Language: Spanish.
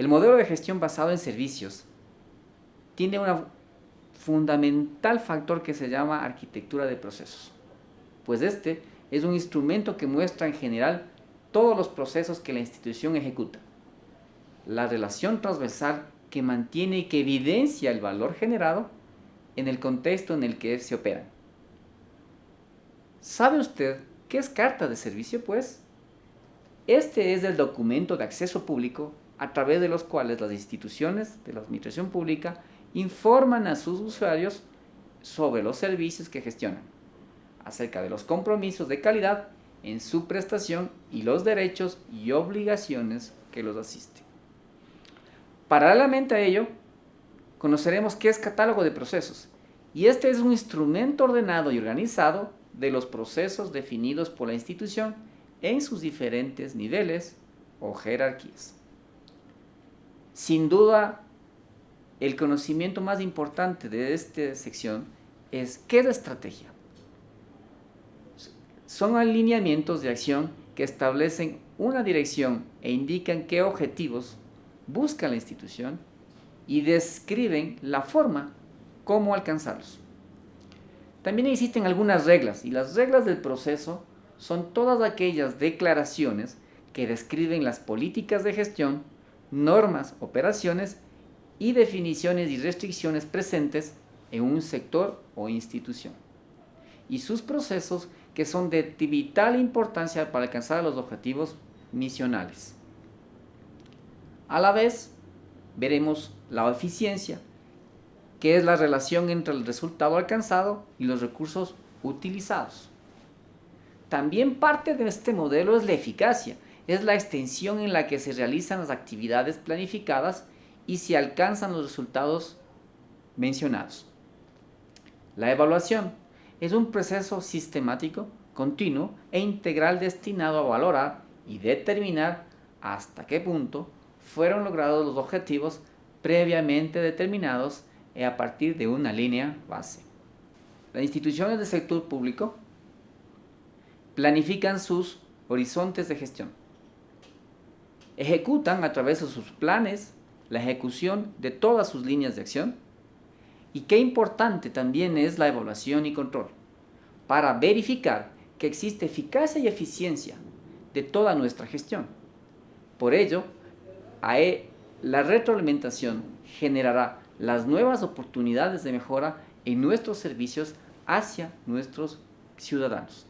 El modelo de gestión basado en servicios tiene un fundamental factor que se llama arquitectura de procesos, pues este es un instrumento que muestra en general todos los procesos que la institución ejecuta. La relación transversal que mantiene y que evidencia el valor generado en el contexto en el que se opera. ¿Sabe usted qué es carta de servicio, pues? Este es el documento de acceso público a través de los cuales las instituciones de la administración pública informan a sus usuarios sobre los servicios que gestionan, acerca de los compromisos de calidad en su prestación y los derechos y obligaciones que los asisten. Paralelamente a ello, conoceremos qué es catálogo de procesos, y este es un instrumento ordenado y organizado de los procesos definidos por la institución en sus diferentes niveles o jerarquías. Sin duda, el conocimiento más importante de esta sección es ¿qué es la estrategia? Son alineamientos de acción que establecen una dirección e indican qué objetivos busca la institución y describen la forma cómo alcanzarlos. También existen algunas reglas y las reglas del proceso son todas aquellas declaraciones que describen las políticas de gestión, normas, operaciones y definiciones y restricciones presentes en un sector o institución y sus procesos que son de vital importancia para alcanzar los objetivos misionales. A la vez, veremos la eficiencia, que es la relación entre el resultado alcanzado y los recursos utilizados. También parte de este modelo es la eficacia, es la extensión en la que se realizan las actividades planificadas y se alcanzan los resultados mencionados. La evaluación es un proceso sistemático, continuo e integral destinado a valorar y determinar hasta qué punto fueron logrados los objetivos previamente determinados a partir de una línea base. Las instituciones del sector público planifican sus horizontes de gestión. Ejecutan a través de sus planes la ejecución de todas sus líneas de acción y qué importante también es la evaluación y control para verificar que existe eficacia y eficiencia de toda nuestra gestión. Por ello, la retroalimentación generará las nuevas oportunidades de mejora en nuestros servicios hacia nuestros ciudadanos.